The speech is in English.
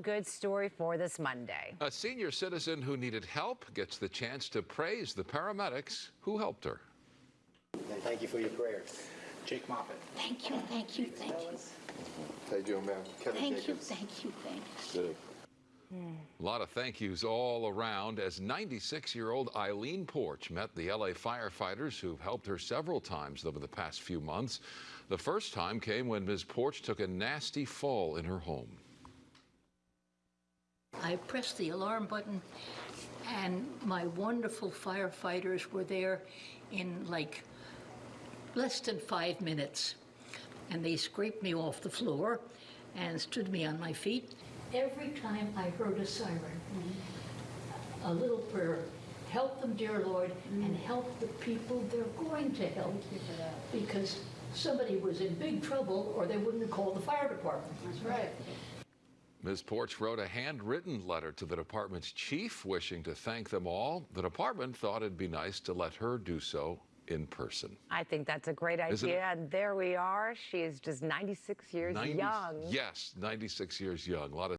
feel-good story for this Monday. A senior citizen who needed help gets the chance to praise the paramedics who helped her. And thank you for your prayers. Jake Moffett. Thank you, thank you, thank you. How you doing, ma'am? Kevin Thank you, thank you, thank you. Good. A lot of thank yous all around as 96-year-old Eileen Porch met the LA firefighters who've helped her several times over the past few months. The first time came when Ms. Porch took a nasty fall in her home. I pressed the alarm button, and my wonderful firefighters were there in like less than five minutes. And they scraped me off the floor and stood me on my feet. Every time I heard a siren, a little prayer, help them, dear Lord, and help the people they're going to help. Because somebody was in big trouble or they wouldn't have called the fire department. That's right. Ms. Porch wrote a handwritten letter to the department's chief wishing to thank them all. The department thought it'd be nice to let her do so in person. I think that's a great idea. And there we are. She is just 96 years 90 young. Yes, 96 years young. A lot of